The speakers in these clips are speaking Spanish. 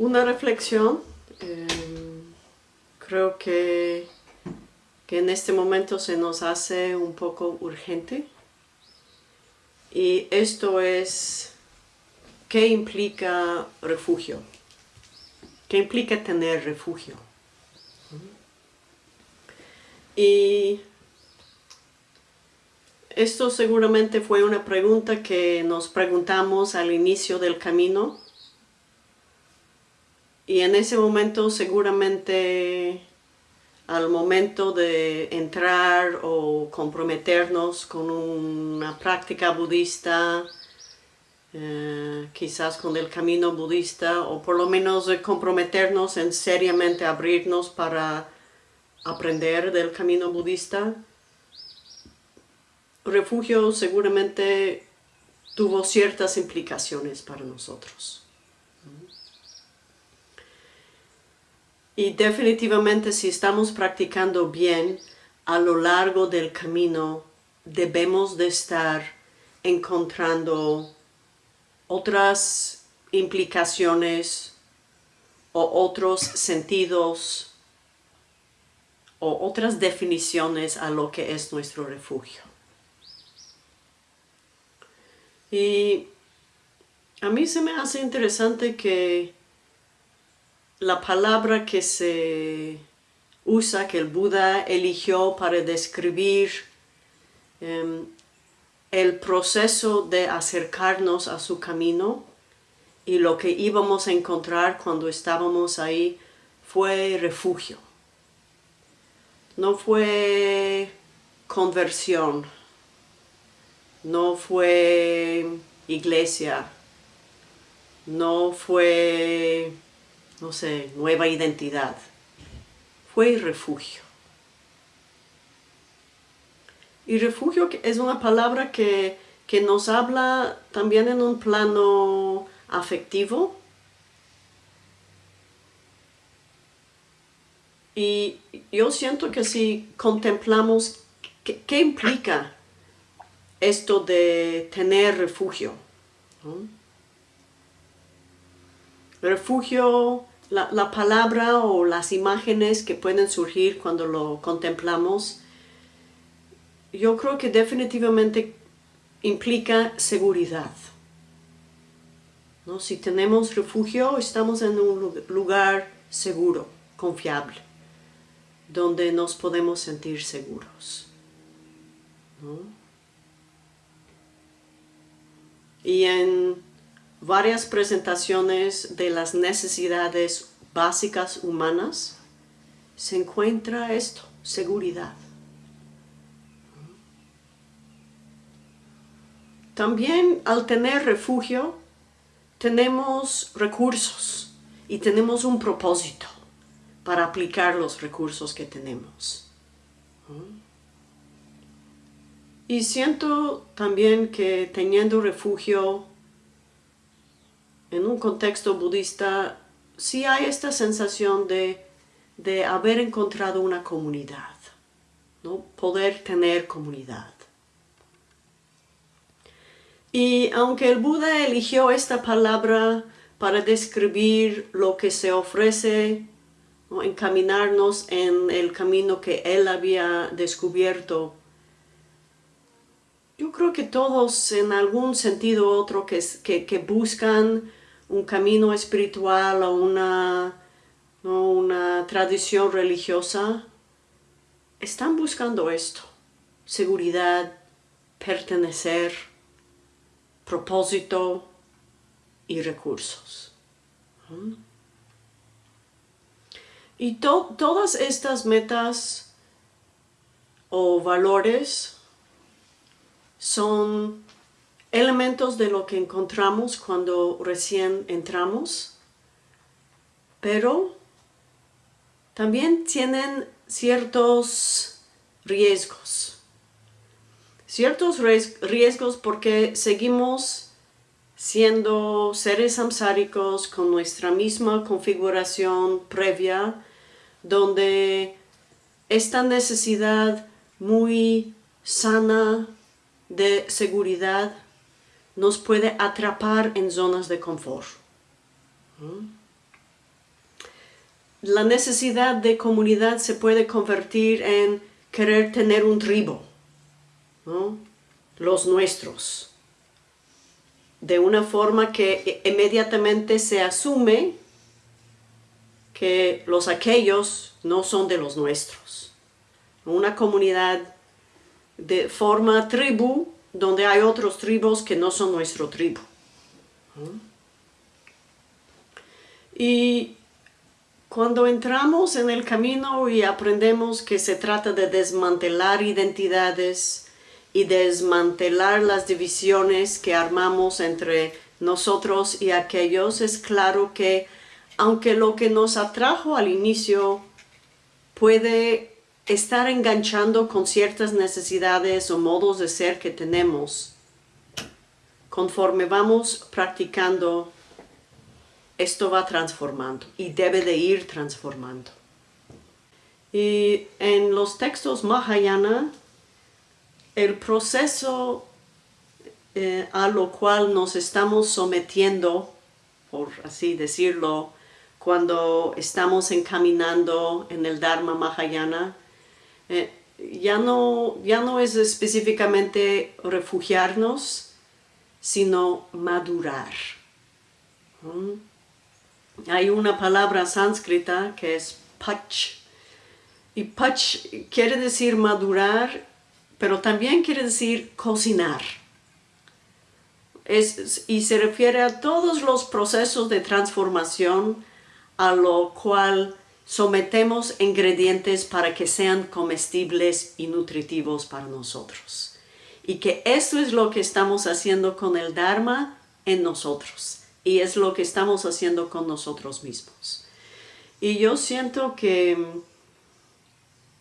Una reflexión, eh, creo que, que en este momento se nos hace un poco urgente y esto es ¿qué implica refugio? ¿Qué implica tener refugio? Y esto seguramente fue una pregunta que nos preguntamos al inicio del camino y en ese momento seguramente al momento de entrar o comprometernos con una práctica budista, eh, quizás con el camino budista, o por lo menos comprometernos en seriamente abrirnos para aprender del camino budista, refugio seguramente tuvo ciertas implicaciones para nosotros. Y definitivamente si estamos practicando bien a lo largo del camino, debemos de estar encontrando otras implicaciones o otros sentidos o otras definiciones a lo que es nuestro refugio. Y a mí se me hace interesante que la palabra que se usa, que el Buda eligió para describir em, el proceso de acercarnos a su camino y lo que íbamos a encontrar cuando estábamos ahí fue refugio. No fue conversión, no fue iglesia, no fue no sé, nueva identidad. Fue refugio. Y refugio es una palabra que, que nos habla también en un plano afectivo. Y yo siento que si contemplamos qué, implica esto de tener refugio. Refugio la, palabra o las imágenes que pueden surgir cuando lo contemplamos, yo creo que definitivamente implica seguridad. ¿no? Si tenemos refugio, estamos en un lugar seguro, confiable, donde nos podemos sentir seguros. Y en varias presentaciones de las necesidades básicas humanas, se encuentra esto, seguridad. También al tener refugio, tenemos recursos y tenemos un propósito para aplicar los recursos que tenemos. Y siento también que teniendo refugio en un contexto budista sí hay esta sensación de, haber encontrado una comunidad, ¿no? poder tener comunidad. Y aunque el Buda eligió esta palabra para describir lo que se ofrece, encaminarnos en el camino que él había descubierto, yo creo que todos en algún sentido u otro que, que buscan un camino espiritual o una, una tradición religiosa, están buscando esto, seguridad, pertenecer, propósito y recursos. Y todas estas metas o valores son elementos de lo que encontramos cuando recién entramos, pero también tienen ciertos riesgos. Ciertos riesgos porque seguimos siendo seres samsáricos con nuestra misma configuración previa, donde esta necesidad muy sana de seguridad nos puede atrapar en zonas de confort. la necesidad de comunidad se puede convertir en querer tener un tribu, los nuestros, de una forma que inmediatamente se asume que los aquellos no son de los nuestros. Una comunidad de forma tribu donde hay otros tribus que no son nuestro tribu. Y cuando entramos en el camino y aprendemos que se trata de desmantelar identidades y desmantelar las divisiones que armamos entre nosotros y aquellos, es claro que aunque lo que nos atrajo al inicio puede estar enganchando con ciertas necesidades o modos de ser que tenemos, conforme vamos practicando esto va transformando y debe de ir transformando. Y en los textos Mahayana, el proceso eh, a lo cual nos estamos sometiendo, por así decirlo, cuando estamos encaminando en el Dharma Mahayana, eh, ya, no, ya no es específicamente refugiarnos, sino madurar. Hay una palabra sánscrita que es pach. Y pach quiere decir madurar, pero también quiere decir cocinar. y se refiere a todos los procesos de transformación a lo cual sometemos ingredientes para que sean comestibles y nutritivos para nosotros. Y que eso es lo que estamos haciendo con el Dharma en nosotros y es lo que estamos haciendo con nosotros mismos. Y yo siento que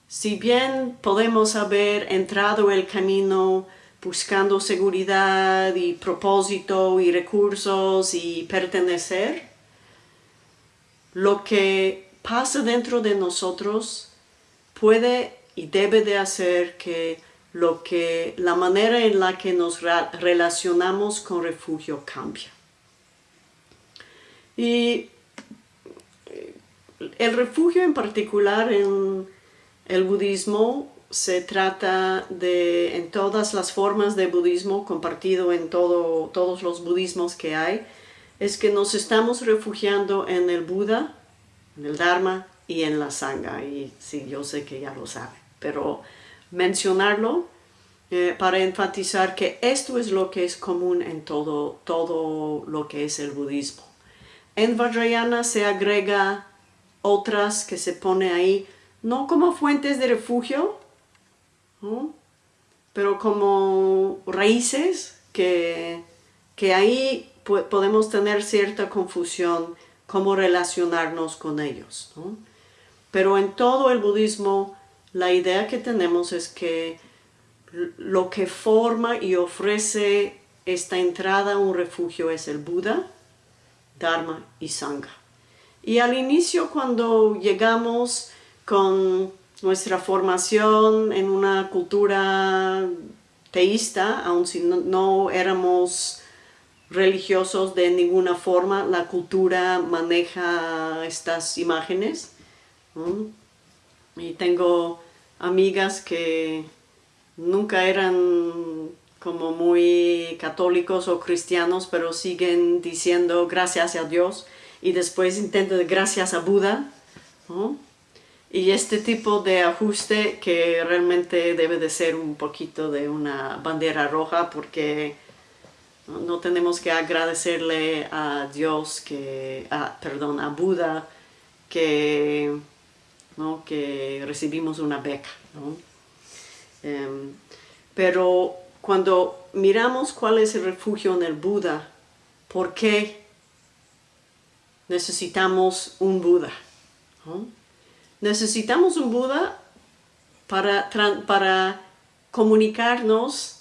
si bien podemos haber entrado el camino buscando seguridad y propósito y recursos y pertenecer, lo que pasa dentro de nosotros puede y debe de hacer que lo que la manera en la que nos relacionamos con refugio cambie. Y eh, el refugio en particular en el budismo se trata de, en todas las formas de budismo, compartido en todo, todos los budismos que hay, es que nos estamos refugiando en el Buda, en el Dharma y en la Sangha. Y sí, yo sé que ya lo sabe, pero mencionarlo eh, para enfatizar que esto es lo que es común en todo, todo lo que es el budismo. En Vajrayana se agrega otras que se pone ahí, no como fuentes de refugio, pero como raíces que, que ahí podemos tener cierta confusión cómo relacionarnos con ellos. Pero en todo el budismo la idea que tenemos es que lo que forma y ofrece esta entrada a un refugio es el Buda, Dharma y Sangha. Y al inicio cuando llegamos con nuestra formación en una cultura teísta, aun si no, éramos religiosos de ninguna forma, la cultura maneja estas imágenes. Y tengo amigas que nunca eran como muy católicos o cristianos, pero siguen diciendo gracias a Dios y después intentan gracias a Buda. Y este tipo de ajuste que realmente debe de ser un poquito de una bandera roja porque no tenemos que agradecerle a Dios, que, perdón, a Buda, que, ¿no? que recibimos una beca. Em, pero cuando miramos cuál es el refugio en el Buda, ¿por qué necesitamos un Buda? Necesitamos un Buda para, para comunicarnos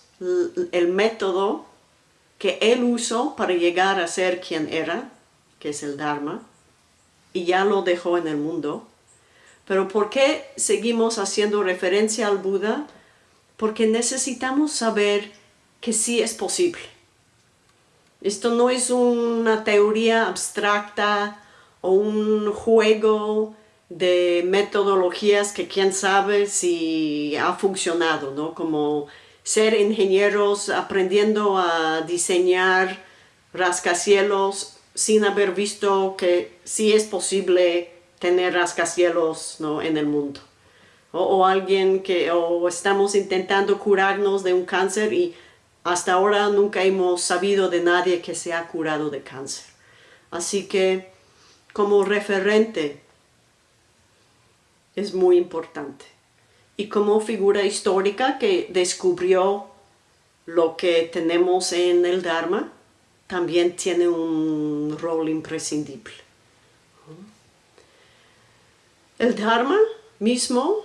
el método que él usó para llegar a ser quien era, que es el Dharma, y ya lo dejó en el mundo. Pero ¿por qué seguimos haciendo referencia al Buda? porque necesitamos saber que sí es posible. Esto no es una teoría abstracta o un juego de metodologías que quién sabe si ha funcionado, ¿no? Como ser ingenieros aprendiendo a diseñar rascacielos sin haber visto que sí es posible tener rascacielos ¿no? en el mundo. O, o, alguien que o estamos intentando curarnos de un cáncer y hasta ahora nunca hemos sabido de nadie que se ha curado de cáncer. Así que como referente es muy importante. Y como figura histórica que descubrió lo que tenemos en el Dharma, también tiene un rol imprescindible. El Dharma mismo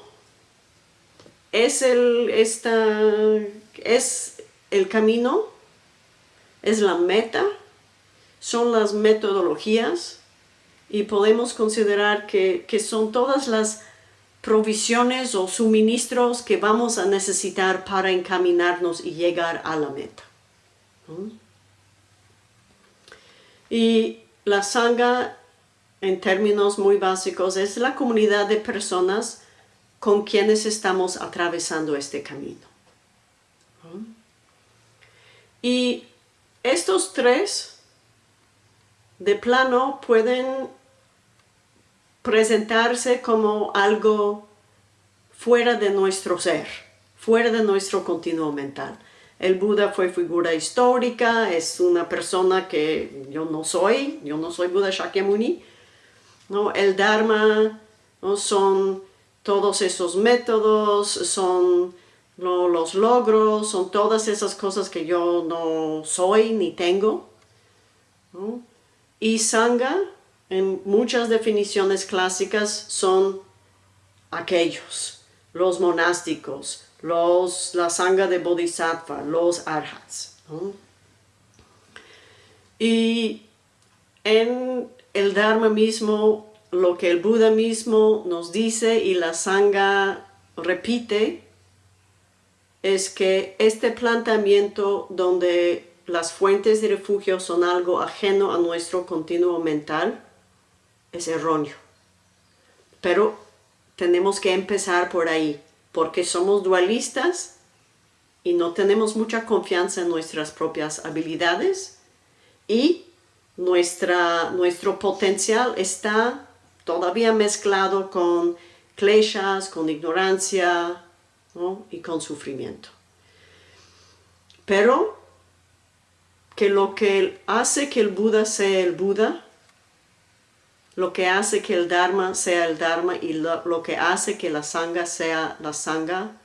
es el, esta, es el camino, es la meta, son las metodologías y podemos considerar que, que son todas las provisiones o suministros que vamos a necesitar para encaminarnos y llegar a la meta. Y la sangha, en términos muy básicos, es la comunidad de personas con quienes estamos atravesando este camino. Y estos tres, de plano, pueden presentarse como algo fuera de nuestro ser, fuera de nuestro continuo mental. El Buda fue figura histórica, es una persona que yo no soy, yo no soy Buda Shakyamuni. ¿no? El Dharma ¿no? son todos esos métodos, son los logros, son todas esas cosas que yo no soy ni tengo. Y Sangha en muchas definiciones clásicas son aquellos, los monásticos, los, la sangha de bodhisattva, los arhats. Y en el Dharma mismo, lo que el Buda mismo nos dice y la sangha repite, es que este planteamiento donde las fuentes de refugio son algo ajeno a nuestro continuo mental, es erróneo. Pero tenemos que empezar por ahí, porque somos dualistas y no tenemos mucha confianza en nuestras propias habilidades y nuestra, nuestro potencial está todavía mezclado con kleshas, con ignorancia y con sufrimiento. Pero que lo que hace que el Buda sea el Buda lo que hace que el Dharma sea el Dharma y lo, que hace que la Sangha sea la Sangha,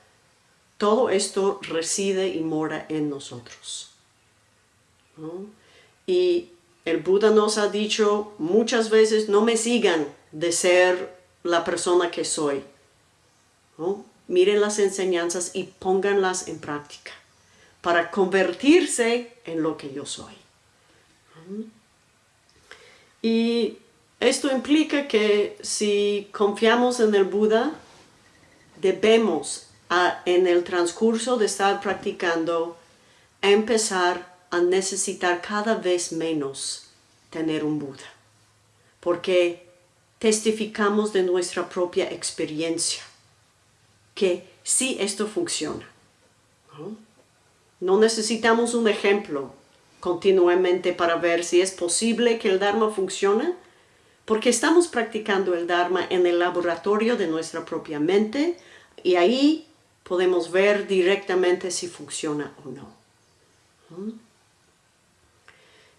todo esto reside y mora en nosotros. Y el Buda nos ha dicho muchas veces, no me sigan de ser la persona que soy. Miren las enseñanzas y pónganlas en práctica para convertirse en lo que yo soy. Y esto implica que si confiamos en el Buda, debemos en el transcurso de estar practicando empezar a necesitar cada vez menos tener un Buda. Porque testificamos de nuestra propia experiencia que sí esto funciona. no necesitamos un ejemplo continuamente para ver si es posible que el Dharma funcione, porque estamos practicando el Dharma en el laboratorio de nuestra propia mente y ahí podemos ver directamente si funciona o no.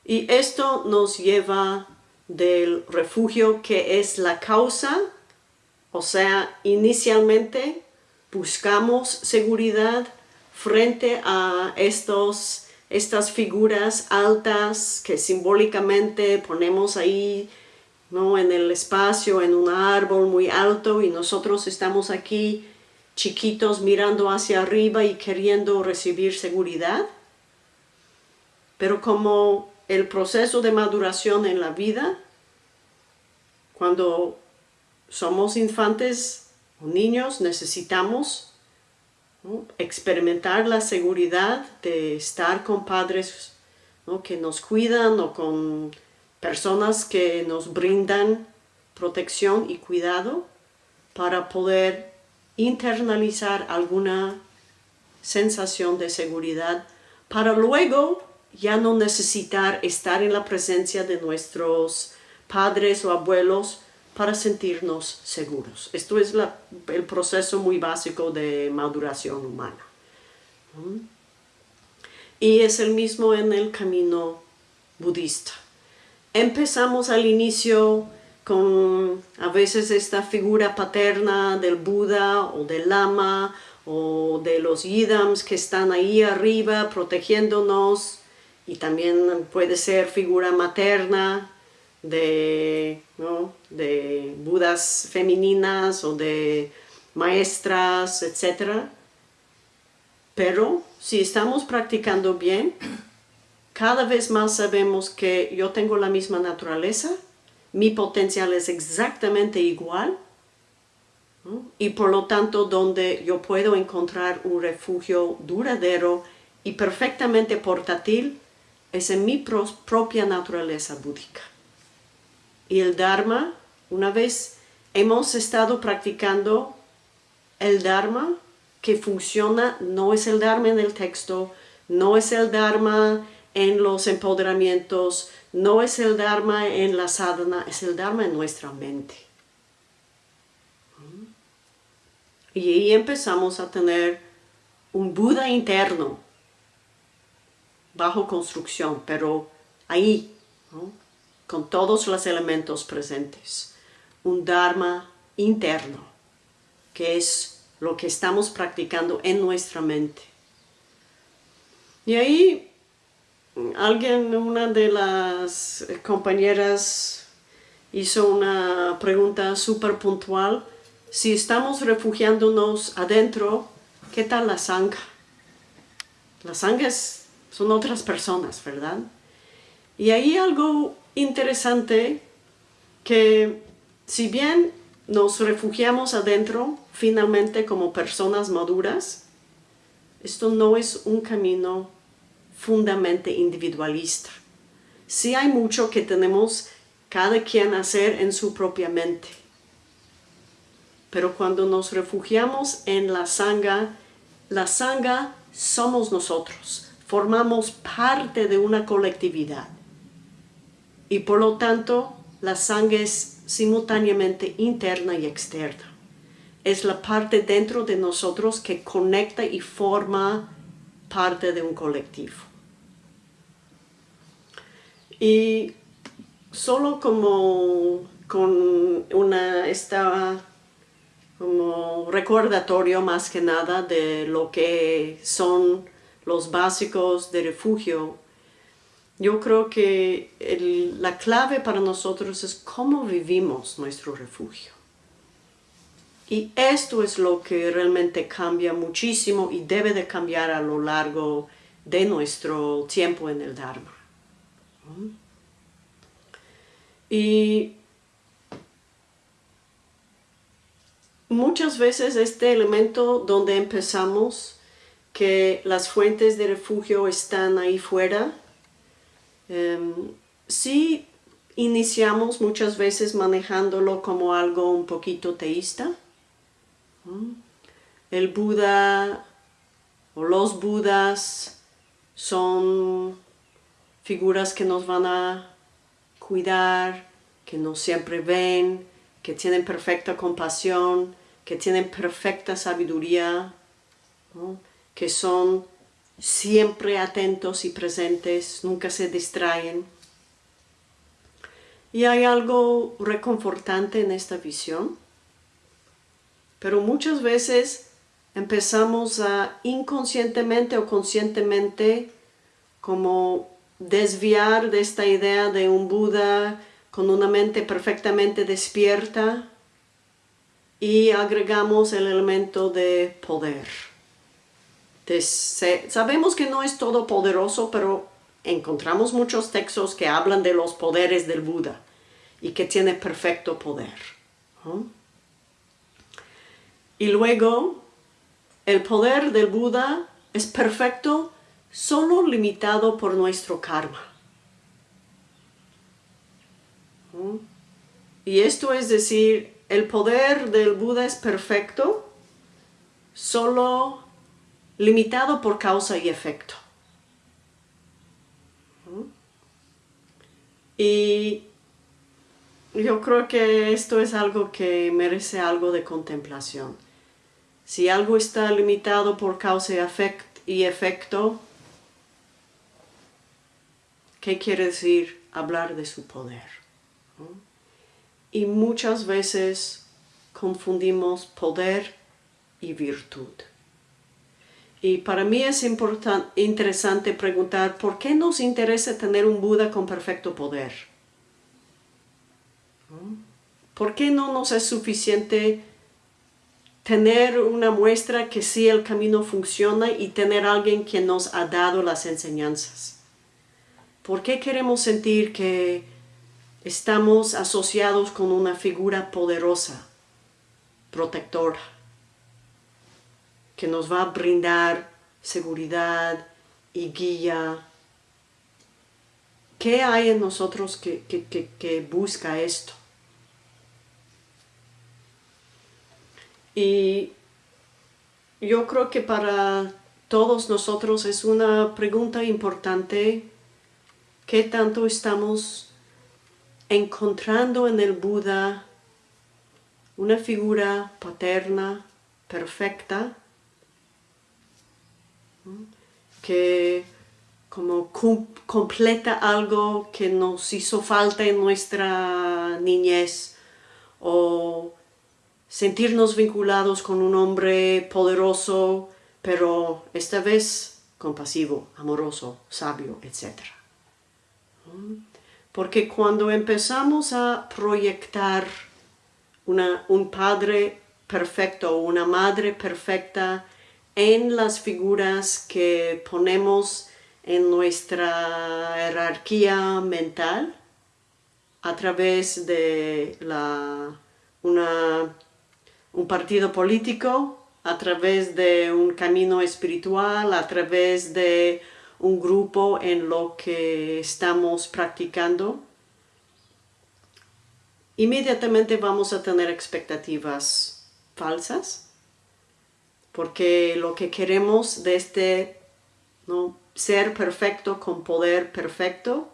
Y esto nos lleva del refugio que es la causa, o sea, inicialmente buscamos seguridad frente a estos, estas figuras altas que simbólicamente ponemos ahí ¿no? en el espacio, en un árbol muy alto y nosotros estamos aquí chiquitos mirando hacia arriba y queriendo recibir seguridad. Pero como el proceso de maduración en la vida, cuando somos infantes o niños necesitamos experimentar la seguridad de estar con padres que nos cuidan o con personas que nos brindan protección y cuidado para poder internalizar alguna sensación de seguridad para luego ya no necesitar estar en la presencia de nuestros padres o abuelos para sentirnos seguros. Esto es el proceso muy básico de maduración humana. Y es el mismo en el camino budista. Empezamos al inicio con a veces esta figura paterna del Buda o del Lama o de los Yidams que están ahí arriba protegiéndonos. Y también puede ser figura materna de, de budas femeninas o de maestras, etc. Pero si estamos practicando bien, cada vez más sabemos que yo tengo la misma naturaleza, mi potencial es exactamente igual, y por lo tanto donde yo puedo encontrar un refugio duradero y perfectamente portátil es en mi propia naturaleza búdica. Y el Dharma, una vez hemos estado practicando el Dharma que funciona, no es el Dharma en el texto, no es el Dharma en los empoderamientos, no es el Dharma en la sadhana, es el Dharma en nuestra mente. Y ahí empezamos a tener un Buda interno, bajo construcción, pero ahí, con todos los elementos presentes. Un Dharma interno, que es lo que estamos practicando en nuestra mente. Y ahí alguien, una de las compañeras hizo una pregunta súper puntual. Si estamos refugiándonos adentro, ¿qué tal la sangre? La sangre son otras personas, ¿verdad? Y hay algo interesante que si bien nos refugiamos adentro, finalmente como personas maduras, esto no es un camino fundamentalmente individualista. Sí hay mucho que tenemos cada quien hacer en su propia mente. Pero cuando nos refugiamos en la sangha, la sangha somos nosotros, formamos parte de una colectividad. Y por lo tanto, la sangre es simultáneamente interna y externa. Es la parte dentro de nosotros que conecta y forma parte de un colectivo. Y solo como con una esta como recordatorio más que nada de lo que son los básicos de refugio, yo creo que la clave para nosotros es cómo vivimos nuestro refugio. Y esto es lo que realmente cambia muchísimo y debe de cambiar a lo largo de nuestro tiempo en el Dharma. Y muchas veces este elemento donde empezamos, que las fuentes de refugio están ahí fuera, em, si iniciamos muchas veces manejándolo como algo un poquito teísta. El Buda o los Budas son figuras que nos van a cuidar, que nos siempre ven, que tienen perfecta compasión, que tienen perfecta sabiduría, que son siempre atentos y presentes, nunca se distraen. Y hay algo reconfortante en esta visión, pero muchas veces empezamos a inconscientemente o conscientemente como desviar de esta idea de un Buda con una mente perfectamente despierta y agregamos el elemento de poder. sabemos que no es todo poderoso, pero encontramos muchos textos que hablan de los poderes del Buda y que tiene perfecto poder. Y luego, el poder del Buda es perfecto solo limitado por nuestro karma. Y esto es decir, el poder del Buda es perfecto, solo limitado por causa y efecto. Y yo creo que esto es algo que merece algo de contemplación. Si algo está limitado por causa y efecto, ¿qué quiere decir hablar de su poder? Y muchas veces confundimos poder y virtud. Y para mí es interesante preguntar, ¿por qué nos interesa tener un Buda con perfecto poder? ¿Por qué no nos es suficiente tener una muestra que sí el camino funciona y tener alguien que nos ha dado las enseñanzas? ¿Por qué queremos sentir que estamos asociados con una figura poderosa, protectora? que nos va a brindar seguridad y guía. ¿Qué hay en nosotros que, que busca esto? Y yo creo que para todos nosotros es una pregunta importante qué tanto estamos encontrando en el Buda una figura paterna, perfecta, que como completa algo que nos hizo falta en nuestra niñez o sentirnos vinculados con un hombre poderoso, pero esta vez compasivo, amoroso, sabio, etc. Porque cuando empezamos a proyectar un padre perfecto o una madre perfecta en las figuras que ponemos en nuestra jerarquía mental a través de un partido político, a través de un camino espiritual, a través de un grupo en lo que estamos practicando, inmediatamente vamos a tener expectativas falsas porque lo que queremos de este ¿no? ser perfecto con poder perfecto,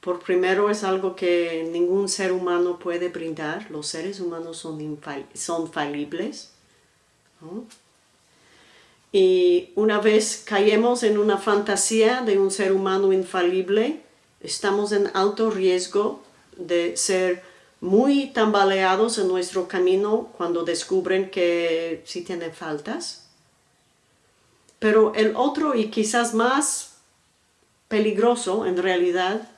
por primero es algo que ningún ser humano puede brindar, los seres humanos son, son falibles. Y una vez caemos en una fantasía de un ser humano infalible, estamos en alto riesgo de ser muy tambaleados en nuestro camino cuando descubren que sí tienen faltas. Pero el otro y quizás más peligroso en realidad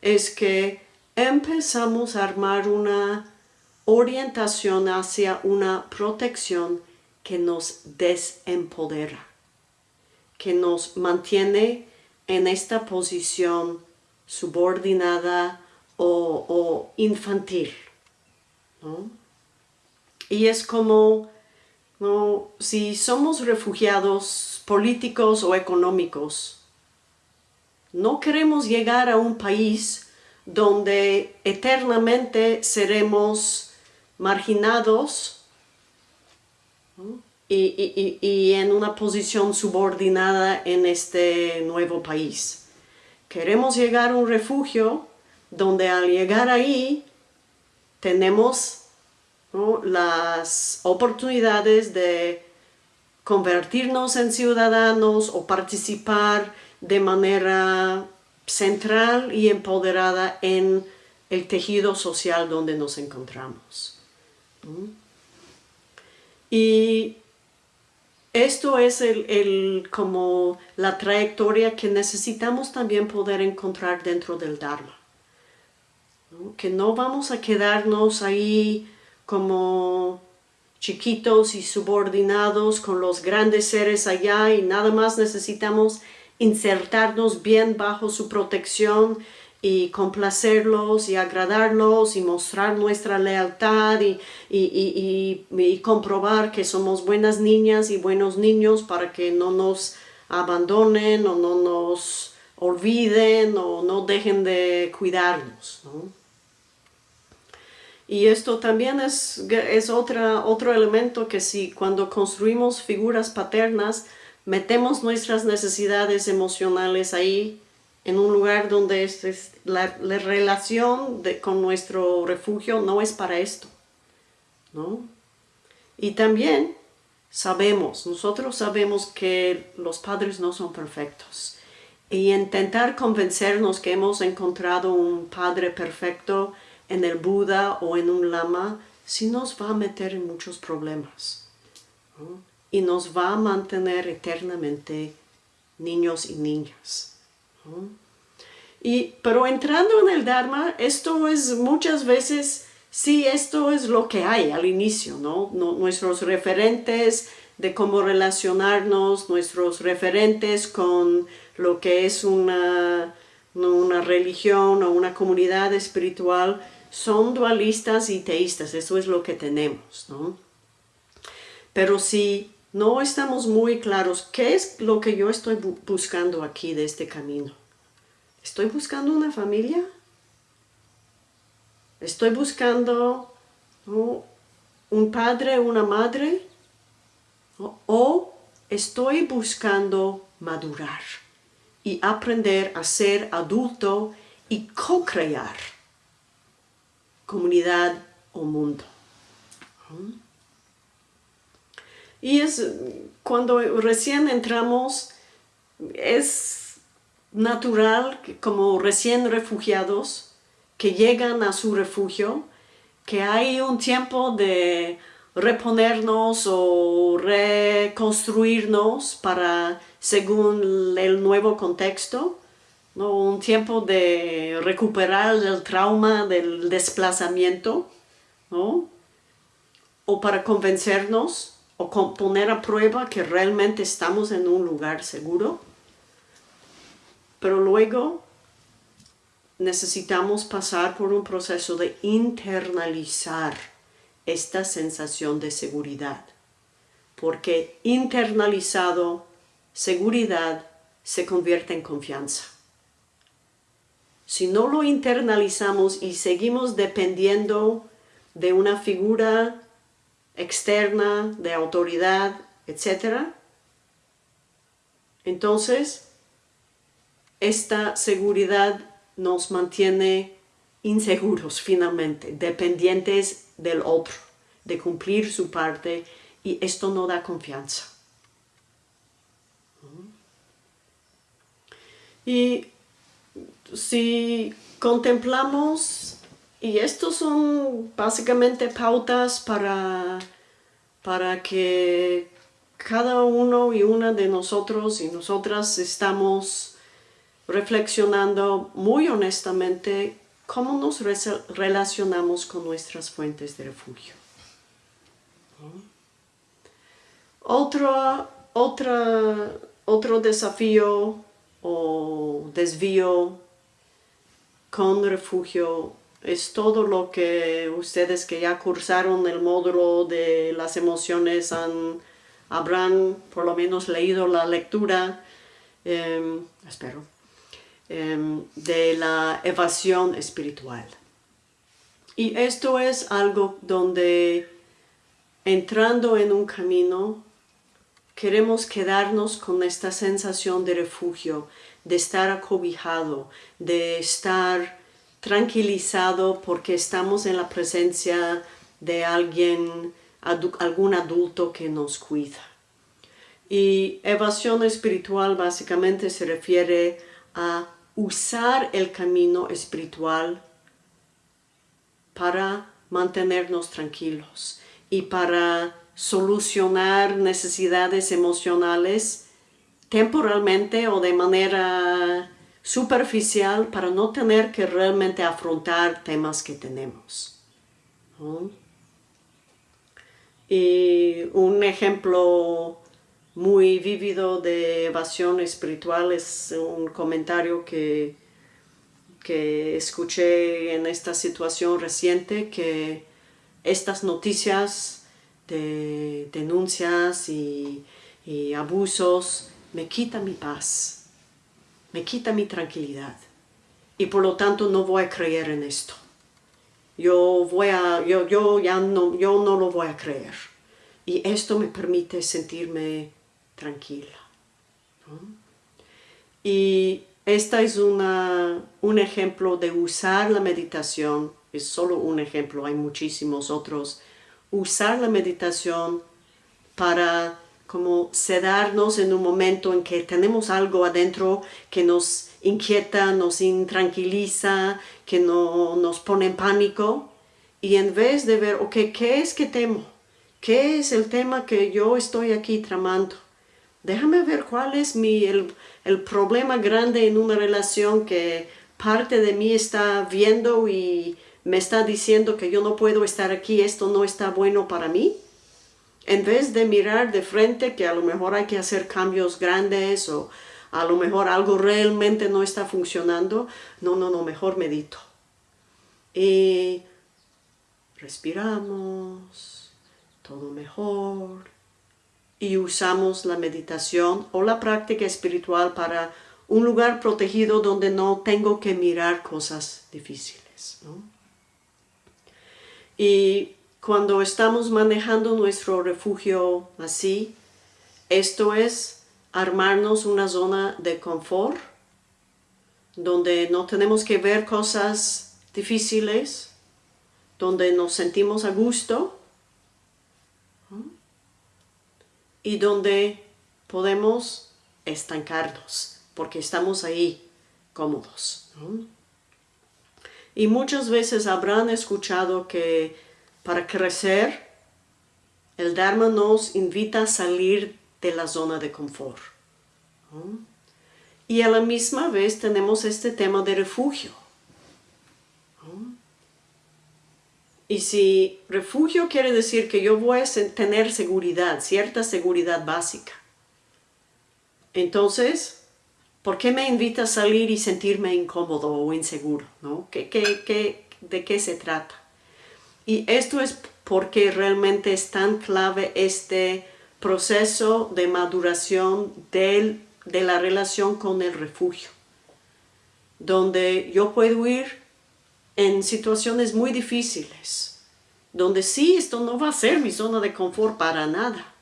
es que empezamos a armar una orientación hacia una protección que nos desempodera, que nos mantiene en esta posición subordinada, o, infantil. Y es como si somos refugiados políticos o económicos, no queremos llegar a un país donde eternamente seremos marginados y, en una posición subordinada en este nuevo país. Queremos llegar a un refugio donde al llegar ahí tenemos las oportunidades de convertirnos en ciudadanos o participar de manera central y empoderada en el tejido social donde nos encontramos. Y esto es el, como la trayectoria que necesitamos también poder encontrar dentro del Dharma que no vamos a quedarnos ahí como chiquitos y subordinados con los grandes seres allá y nada más necesitamos insertarnos bien bajo su protección y complacerlos y agradarlos y mostrar nuestra lealtad y, y, comprobar que somos buenas niñas y buenos niños para que no nos abandonen o no nos olviden o no dejen de cuidarnos. Y esto también es, es otra, otro elemento que si cuando construimos figuras paternas, metemos nuestras necesidades emocionales ahí, en un lugar donde es, la, relación con nuestro refugio no es para esto. ¿no? Y también sabemos, nosotros sabemos que los padres no son perfectos. Y intentar convencernos que hemos encontrado un padre perfecto en el Buda o en un Lama, sí nos va a meter en muchos problemas. Y nos va a mantener eternamente niños y niñas. Y, pero entrando en el Dharma, esto es muchas veces sí, esto es lo que hay al inicio, ¿no? Nuestros referentes de cómo relacionarnos, nuestros referentes con lo que es una, una religión o una comunidad espiritual, son dualistas y teístas, eso es lo que tenemos, ¿no? Pero si no estamos muy claros, ¿qué es lo que yo estoy buscando aquí de este camino? ¿Estoy buscando una familia? Estoy buscando un padre, una madre, o estoy buscando madurar y aprender a ser adulto y co-crear comunidad o mundo. Y es cuando recién entramos, es natural como recién refugiados, que llegan a su refugio, que hay un tiempo de reponernos o reconstruirnos para según el nuevo contexto, ¿no? un tiempo de recuperar el trauma del desplazamiento, ¿no? o para convencernos o poner a prueba que realmente estamos en un lugar seguro. Pero luego necesitamos pasar por un proceso de internalizar esta sensación de seguridad. Porque internalizado, seguridad se convierte en confianza. Si no lo internalizamos y seguimos dependiendo de una figura externa, de autoridad, etc., entonces esta seguridad nos mantiene inseguros finalmente, dependientes del otro, de cumplir su parte y esto no da confianza. Y si contemplamos, y estos son básicamente pautas para, para que cada uno y una de nosotros y nosotras estamos reflexionando muy honestamente cómo nos relacionamos con nuestras fuentes de refugio. Otro, otra, otro desafío o desvío con refugio es todo lo que ustedes que ya cursaron el módulo de las emociones han, habrán por lo menos leído la lectura, em, espero, em, de la evasión espiritual. Y esto es algo donde entrando en un camino queremos quedarnos con esta sensación de refugio, de estar acobijado, de estar tranquilizado porque estamos en la presencia de alguien, algún adulto que nos cuida. Y evasión espiritual básicamente se refiere a usar el camino espiritual para mantenernos tranquilos y para solucionar necesidades emocionales temporalmente o de manera superficial para no tener que realmente afrontar temas que tenemos. Y un ejemplo muy vívido de evasión espiritual es un comentario que, que escuché en esta situación reciente que estas noticias de denuncias y, abusos me quita mi paz, me quita mi tranquilidad y por lo tanto no voy a creer en esto. yo, voy a, yo, yo ya no, yo no lo voy a creer. Y esto me permite sentirme tranquila. Y esta es una, un ejemplo de usar la meditación, es solo un ejemplo, hay muchísimos otros. Usar la meditación para como sedarnos en un momento en que tenemos algo adentro que nos inquieta, nos intranquiliza, que no, nos pone en pánico. Y en vez de ver, ok, ¿qué es que temo? ¿Qué es el tema que yo estoy aquí tramando? Déjame ver cuál es mi, el, el problema grande en una relación que parte de mí está viendo y me está diciendo que yo no puedo estar aquí, esto no está bueno para mí en vez de mirar de frente que a lo mejor hay que hacer cambios grandes o a lo mejor algo realmente no está funcionando, no, no, no, mejor medito. Y respiramos, todo mejor, y usamos la meditación o la práctica espiritual para un lugar protegido donde no tengo que mirar cosas difíciles. Y cuando estamos manejando nuestro refugio así, esto es armarnos una zona de confort, donde no tenemos que ver cosas difíciles, donde nos sentimos a gusto y donde podemos estancarnos, porque estamos ahí cómodos. Y muchas veces habrán escuchado que para crecer, el Dharma nos invita a salir de la zona de confort. Y a la misma vez tenemos este tema de refugio. Y si refugio quiere decir que yo voy a tener seguridad, cierta seguridad básica, entonces, ¿por qué me invita a salir y sentirme incómodo o inseguro? ¿no? ¿Qué, qué, de qué se trata? Y esto es porque realmente es tan clave este proceso de maduración de la relación con el refugio, donde yo puedo ir en situaciones muy difíciles, donde sí, esto no va a ser mi zona de confort para nada,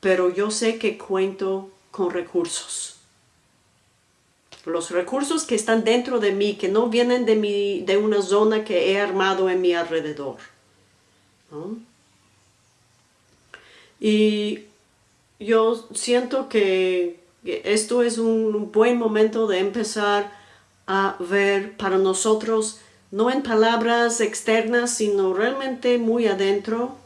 pero yo sé que cuento con recursos los recursos que están dentro de mí, que no vienen de, mi, de una zona que he armado en mi alrededor. Y yo siento que esto es un buen momento de empezar a ver para nosotros, no en palabras externas, sino realmente muy adentro,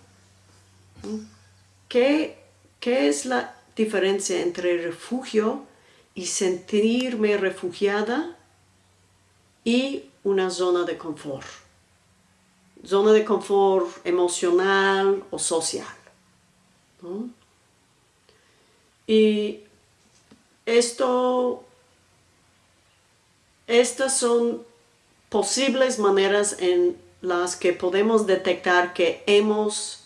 ¿qué, qué es la diferencia entre refugio y sentirme refugiada y una zona de confort. Zona de confort emocional o social. Y esto, estas son posibles maneras en las que podemos detectar que hemos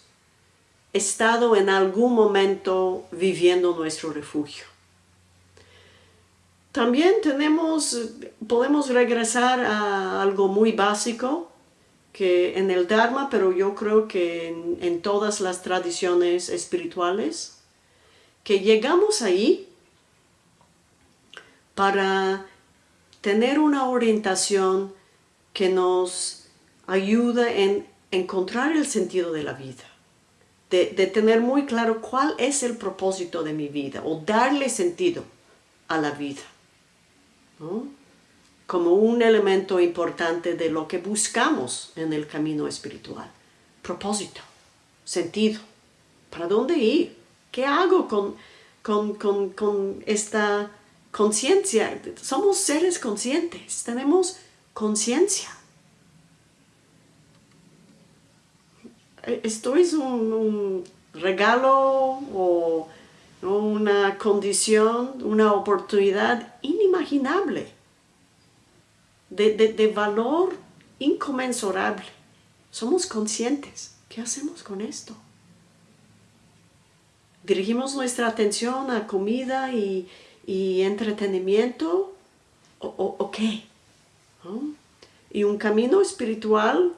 estado en algún momento viviendo nuestro refugio. También tenemos, podemos regresar a algo muy básico que en el Dharma, pero yo creo que en, todas las tradiciones espirituales, que llegamos ahí para tener una orientación que nos ayuda en encontrar el sentido de la vida, de, de, tener muy claro cuál es el propósito de mi vida o darle sentido a la vida como un elemento importante de lo que buscamos en el camino espiritual. Propósito, sentido, ¿para dónde ir? ¿Qué hago con, con esta conciencia? Somos seres conscientes, tenemos conciencia. Esto es un regalo o una condición, una oportunidad inimaginable, de, valor inconmensurable. Somos conscientes. ¿Qué hacemos con esto? ¿Dirigimos nuestra atención a comida y, entretenimiento? ¿O, qué? Y un camino espiritual,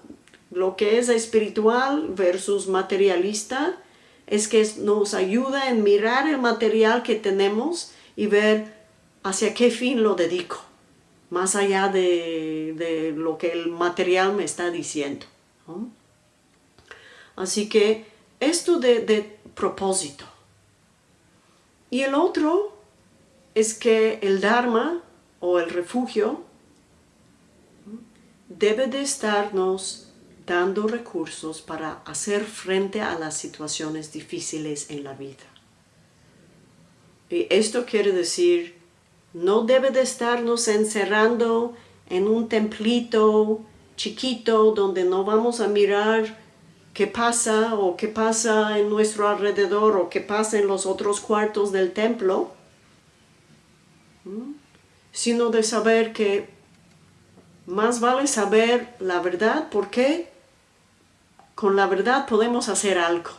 lo que es espiritual versus materialista, es que nos ayuda en mirar el material que tenemos y ver hacia qué fin lo dedico, más allá de, lo que el material me está diciendo. Así que esto de, de propósito. Y el otro es que el Dharma o el refugio debe de estarnos dando recursos para hacer frente a las situaciones difíciles en la vida. Y esto quiere decir, no debe de estarnos encerrando en un templito chiquito donde no vamos a mirar qué pasa o qué pasa en nuestro alrededor o qué pasa en los otros cuartos del templo, sino de saber que más vale saber la verdad, ¿por qué? Con la verdad podemos hacer algo,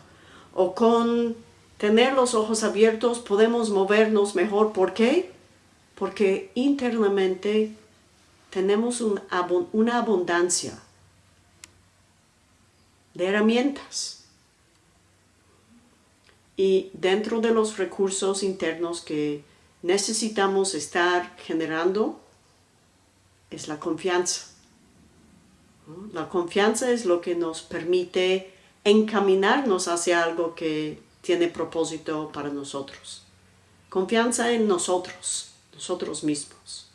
o con tener los ojos abiertos podemos movernos mejor, ¿por qué? Porque internamente tenemos una abundancia de herramientas. Y dentro de los recursos internos que necesitamos estar generando es la confianza. La confianza es lo que nos permite encaminarnos hacia algo que tiene propósito para nosotros. Confianza en nosotros, nosotros mismos.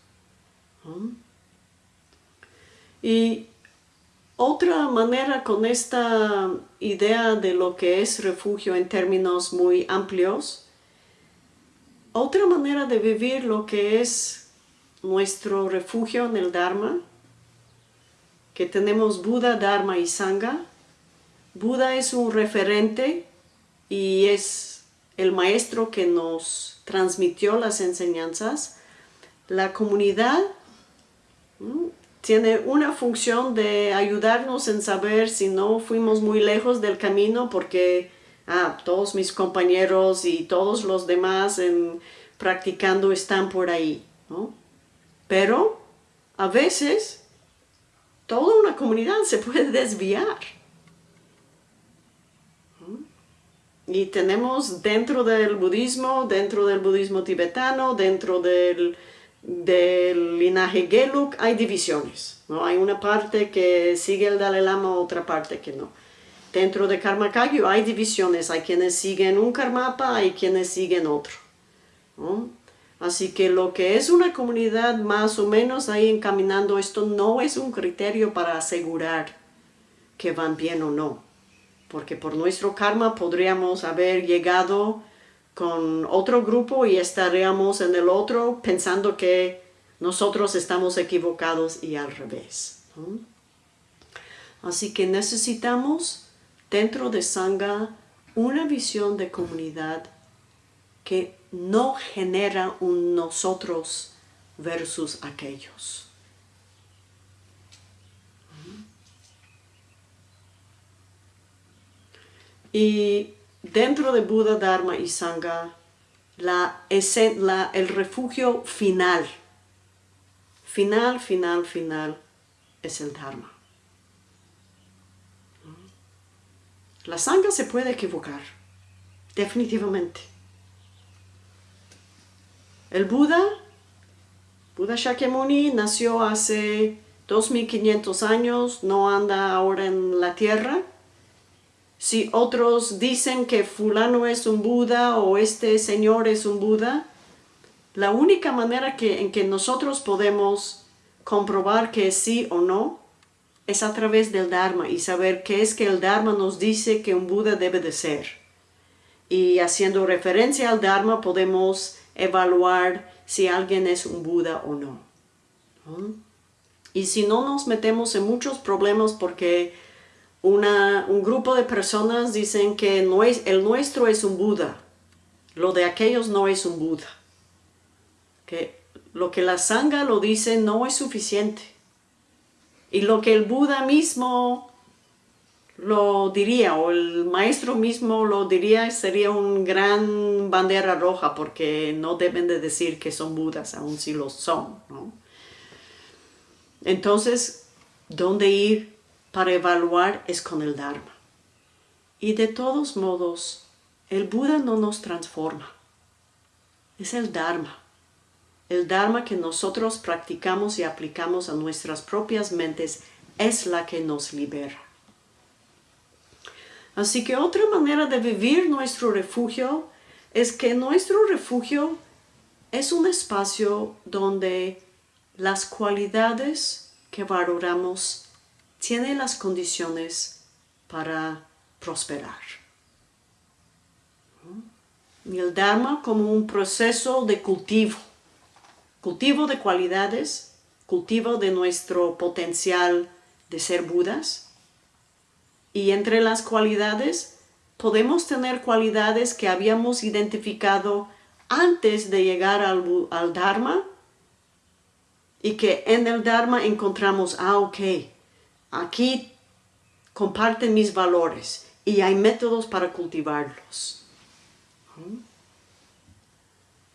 Y otra manera con esta idea de lo que es refugio en términos muy amplios, otra manera de vivir lo que es nuestro refugio en el Dharma, que tenemos Buda, Dharma y Sangha. Buda es un referente y es el maestro que nos transmitió las enseñanzas. La comunidad tiene una función de ayudarnos en saber si no fuimos muy lejos del camino porque ah, todos mis compañeros y todos los demás en, practicando están por ahí. Pero a veces toda una comunidad se puede desviar. Y tenemos dentro del budismo, dentro del budismo tibetano, dentro del del linaje Geluk hay divisiones. ¿no? Hay una parte que sigue el Dalai Lama, otra parte que no. Dentro de Karma Kagyu hay divisiones. Hay quienes siguen un Karmapa, hay quienes siguen otro. Así que lo que es una comunidad más o menos ahí encaminando esto no es un criterio para asegurar que van bien o no. Porque por nuestro karma podríamos haber llegado con otro grupo y estaríamos en el otro pensando que nosotros estamos equivocados y al revés. Así que necesitamos dentro de Sangha una visión de comunidad que no genera un nosotros versus aquellos. Y dentro de Buda, Dharma y Sangha, la, el refugio final, final, final, final, es el Dharma. La Sangha se puede equivocar, definitivamente. El Buda, Buda Shakyamuni, nació hace 2500 años, no anda ahora en la tierra, si otros dicen que fulano es un Buda o este señor es un Buda, la única manera que, en que nosotros podemos comprobar que sí o no es a través del Dharma y saber qué es que el Dharma nos dice que un Buda debe de ser. Y haciendo referencia al Dharma podemos evaluar si alguien es un Buda o no. Y si no nos metemos en muchos problemas porque un grupo de personas dicen que no es, el nuestro es un Buda, lo de aquellos no es un Buda. Que lo que la Sangha lo dice no es suficiente. Y lo que el Buda mismo lo diría, o el maestro mismo lo diría, sería un gran bandera roja, porque no deben de decir que son Budas, aun si lo son. Entonces, dónde ir para evaluar es con el Dharma. Y de todos modos, el Buda no nos transforma. Es el Dharma. El Dharma que nosotros practicamos y aplicamos a nuestras propias mentes es la que nos libera. Así que otra manera de vivir nuestro refugio es que nuestro refugio es un espacio donde las cualidades que valoramos tienen las condiciones para prosperar. Y el Dharma como un proceso de cultivo, cultivo de cualidades, cultivo de nuestro potencial de ser Budas. Y entre las cualidades podemos tener cualidades que habíamos identificado antes de llegar al, Dharma y que en el Dharma encontramos, ah, ok, aquí comparten mis valores y hay métodos para cultivarlos.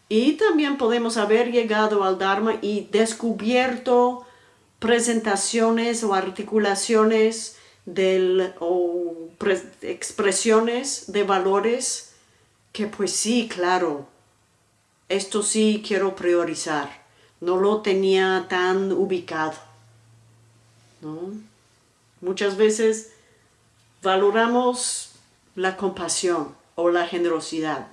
Y también podemos haber llegado al Dharma y descubierto presentaciones o articulaciones del, o expresiones de valores que pues sí, claro, esto sí quiero priorizar. No lo tenía tan ubicado. Muchas veces valoramos la compasión o la generosidad,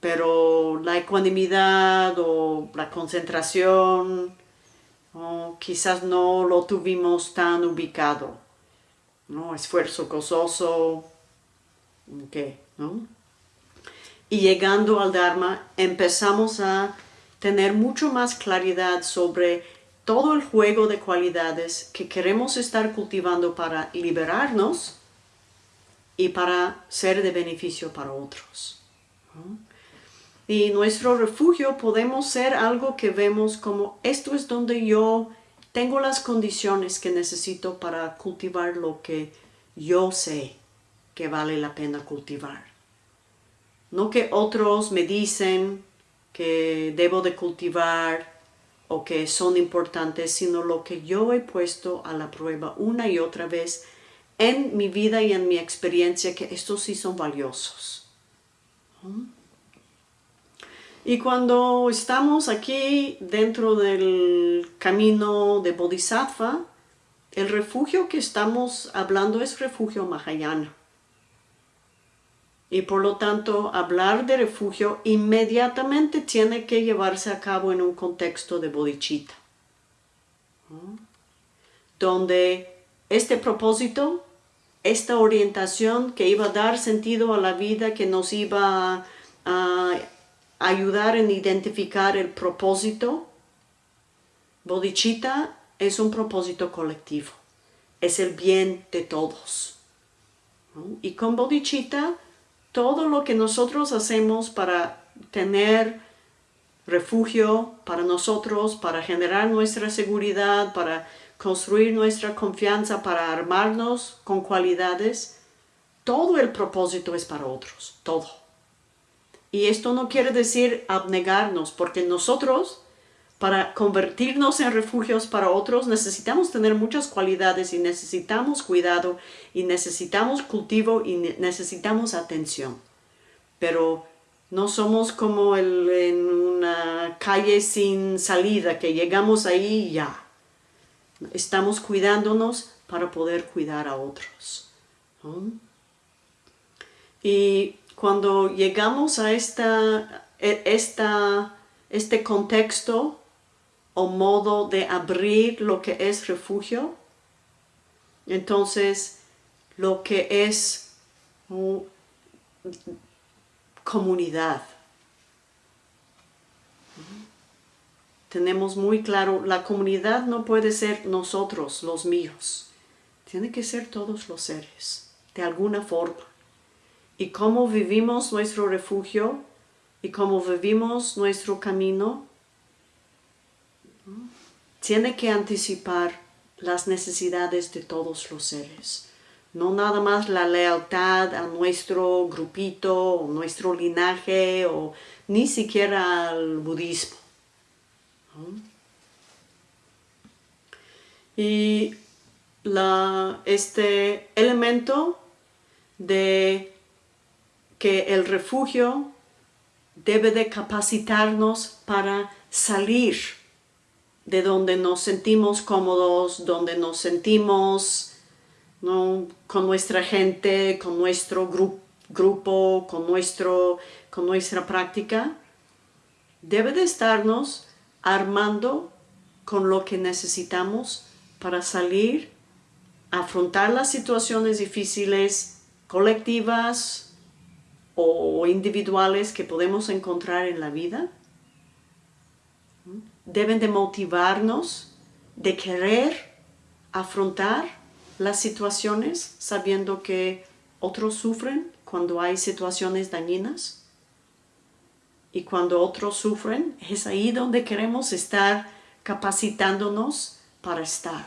pero la ecuanimidad o la concentración quizás no lo tuvimos tan ubicado. ¿No? Esfuerzo gozoso, ¿qué? ¿no? Y llegando al Dharma empezamos a tener mucho más claridad sobre todo el juego de cualidades que queremos estar cultivando para liberarnos y para ser de beneficio para otros. Y nuestro refugio podemos ser algo que vemos como esto es donde yo tengo las condiciones que necesito para cultivar lo que yo sé que vale la pena cultivar. No que otros me dicen que debo de cultivar o que son importantes, sino lo que yo he puesto a la prueba una y otra vez en mi vida y en mi experiencia, que estos sí son valiosos. Y cuando estamos aquí dentro del camino de Bodhisattva, el refugio que estamos hablando es refugio Mahayana. Y por lo tanto, hablar de refugio inmediatamente tiene que llevarse a cabo en un contexto de bodhicitta. Donde este propósito, esta orientación que iba a dar sentido a la vida, que nos iba a, ayudar en identificar el propósito, bodhicitta es un propósito colectivo, es el bien de todos. Y con bodhicitta todo lo que nosotros hacemos para tener refugio para nosotros, para generar nuestra seguridad, para construir nuestra confianza, para armarnos con cualidades, todo el propósito es para otros, todo. Y esto no quiere decir abnegarnos, porque nosotros para convertirnos en refugios para otros necesitamos tener muchas cualidades y necesitamos cuidado y necesitamos cultivo y necesitamos atención. Pero no somos como en una calle sin salida que llegamos ahí y ya. Estamos cuidándonos para poder cuidar a otros. Y cuando llegamos a e, esta, este contexto o modo de abrir lo que es refugio. Entonces, lo que es comunidad. Tenemos muy claro, la comunidad no puede ser nosotros, los míos. Tiene que ser todos los seres, de alguna forma. Y cómo vivimos nuestro refugio y cómo vivimos nuestro camino tiene que anticipar las necesidades de todos los seres. No nada más la lealtad a nuestro grupito, o nuestro linaje, o ni siquiera al budismo. Y este elemento de que el refugio debe de capacitarnos para salir de donde nos sentimos cómodos, donde nos sentimos con nuestra gente, con nuestro grupo, con, nuestro, con nuestra práctica, debe de estarnos armando con lo que necesitamos para salir, afrontar las situaciones difíciles, colectivas o individuales que podemos encontrar en la vida. Deben de motivarnos, de querer afrontar las situaciones sabiendo que otros sufren cuando hay situaciones dañinas y cuando otros sufren es ahí donde queremos estar capacitándonos para estar.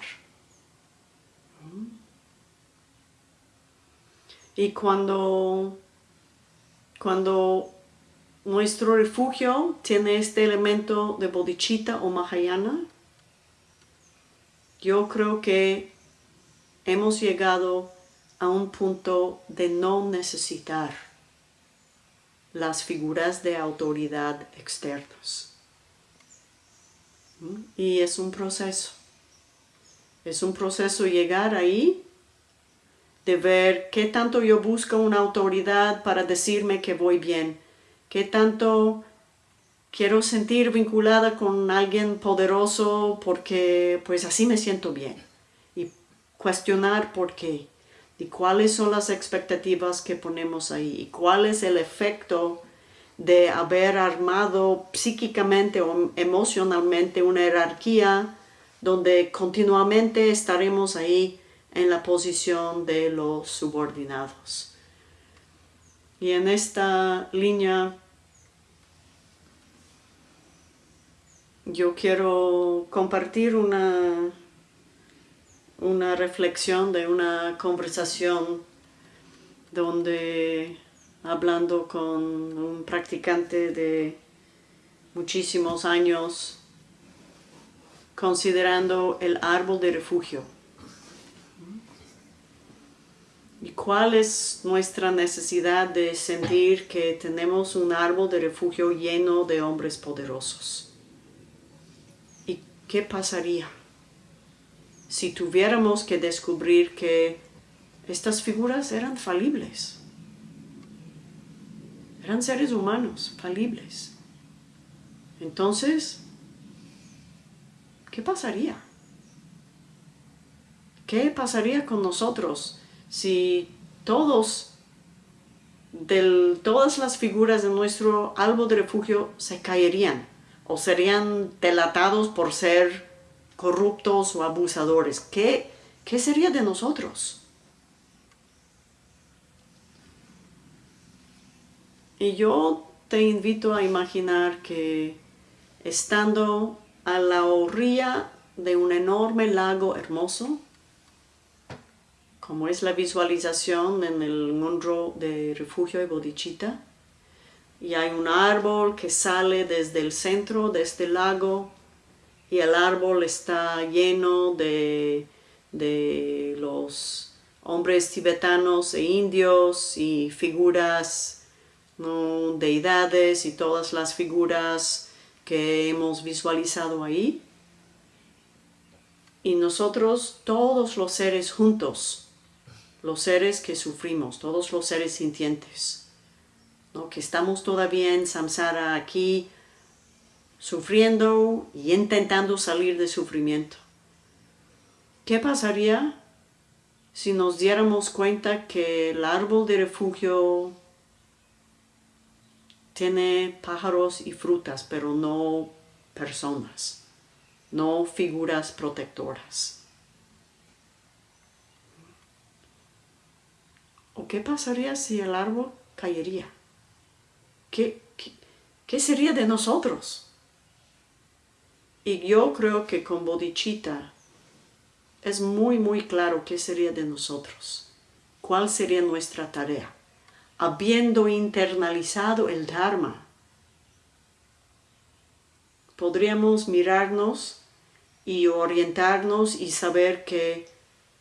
Y cuando, cuando nuestro refugio tiene este elemento de bodhicitta o mahayana, yo creo que hemos llegado a un punto de no necesitar las figuras de autoridad externas. ¿Mm? Y es un proceso. Es un proceso llegar ahí, de ver qué tanto yo busco una autoridad para decirme que voy bien, qué tanto quiero sentir vinculada con alguien poderoso porque pues así me siento bien. Cuestionar por qué y cuáles son las expectativas que ponemos ahí y cuál es el efecto de haber armado psíquicamente o emocionalmente una jerarquía donde continuamente estaremos ahí en la posición de los subordinados. Y en esta línea yo quiero compartir una una reflexión de una conversación donde hablando con un practicante de muchísimos años considerando el árbol de refugio. ¿Y cuál es nuestra necesidad de sentir que tenemos un árbol de refugio lleno de hombres poderosos? ¿Y qué pasaría? si tuviéramos que descubrir que estas figuras eran falibles. Eran seres humanos, falibles. Entonces, ¿qué pasaría? ¿Qué pasaría con nosotros si todos, todas las figuras de nuestro árbol de refugio se caerían o serían delatados por ser corruptos o abusadores. ¿Qué, qué sería de nosotros? Y yo te invito a imaginar que estando a la orilla de un enorme lago hermoso, como es la visualización en el mundo de refugio de Bodhicitta, y hay un árbol que sale desde el centro de este lago y el árbol está lleno de, los hombres tibetanos e indios y figuras, deidades y todas las figuras que hemos visualizado ahí. Y nosotros, todos los seres juntos, los seres que sufrimos, todos los seres sintientes, que estamos todavía en samsara aquí, sufriendo y intentando salir del sufrimiento. ¿Qué pasaría si nos diéramos cuenta que el árbol de refugio tiene pájaros y frutas, pero no personas, no figuras protectoras? ¿O qué pasaría si el árbol caería? ¿Qué, qué, qué sería de nosotros? Y yo creo que con bodhicitta es muy, muy claro qué sería de nosotros, cuál sería nuestra tarea. Habiendo internalizado el Dharma, podríamos mirarnos y orientarnos y saber que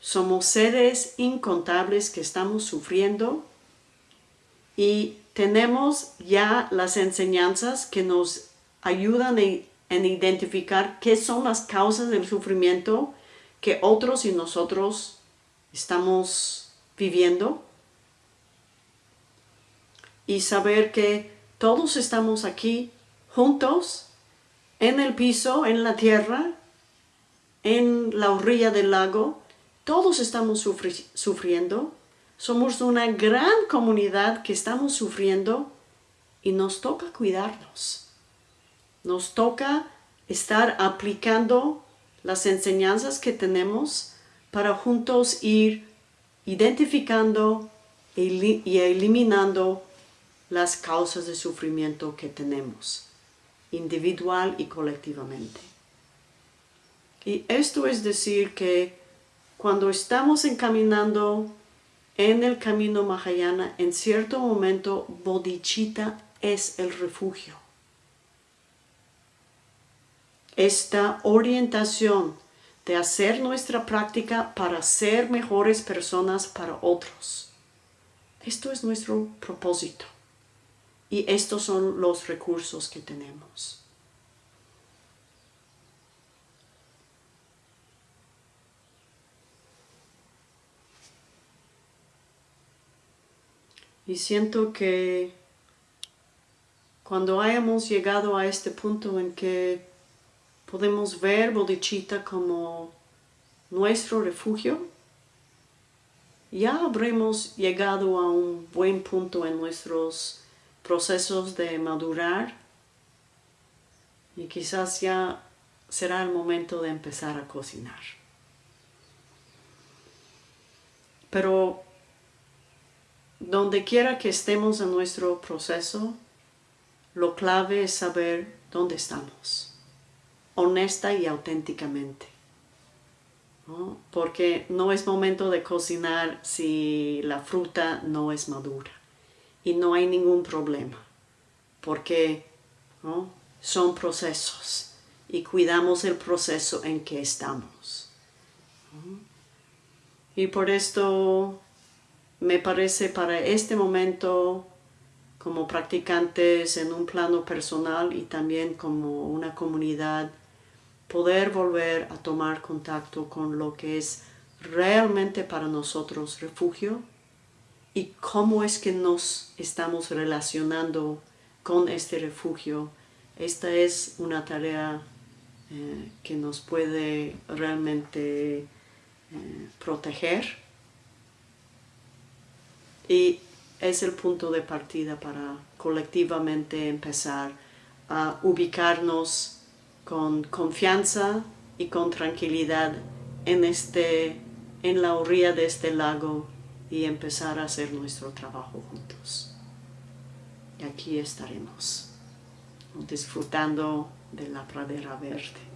somos seres incontables que estamos sufriendo y tenemos ya las enseñanzas que nos ayudan en identificar qué son las causas del sufrimiento que otros y nosotros estamos viviendo y saber que todos estamos aquí juntos en el piso, en la tierra, en la orilla del lago, todos estamos sufriendo, somos una gran comunidad que estamos sufriendo y nos toca cuidarnos. Nos toca estar aplicando las enseñanzas que tenemos para juntos ir identificando y eliminando las causas de sufrimiento que tenemos, individual y colectivamente. Y esto es decir que cuando estamos encaminando en el camino Mahayana, en cierto momento bodhicitta es el refugio. Esta orientación de hacer nuestra práctica para ser mejores personas para otros. Esto es nuestro propósito. Y estos son los recursos que tenemos. Y siento que cuando hayamos llegado a este punto en que podemos ver Bodhicitta como nuestro refugio, ya habremos llegado a un buen punto en nuestros procesos de madurar y quizás ya será el momento de empezar a cocinar. Pero donde quiera que estemos en nuestro proceso, lo clave es saber dónde estamos, honesta y auténticamente. Porque no es momento de cocinar si la fruta no es madura y no hay ningún problema, porque son procesos y cuidamos el proceso en que estamos. Y por esto me parece para este momento como practicantes en un plano personal y también como una comunidad, poder volver a tomar contacto con lo que es realmente para nosotros refugio y cómo es que nos estamos relacionando con este refugio. Esta es una tarea eh, que nos puede realmente eh, proteger y es el punto de partida para colectivamente empezar a ubicarnos con confianza y con tranquilidad en, este, en la orilla de este lago y empezar a hacer nuestro trabajo juntos. Y aquí estaremos, disfrutando de la pradera verde.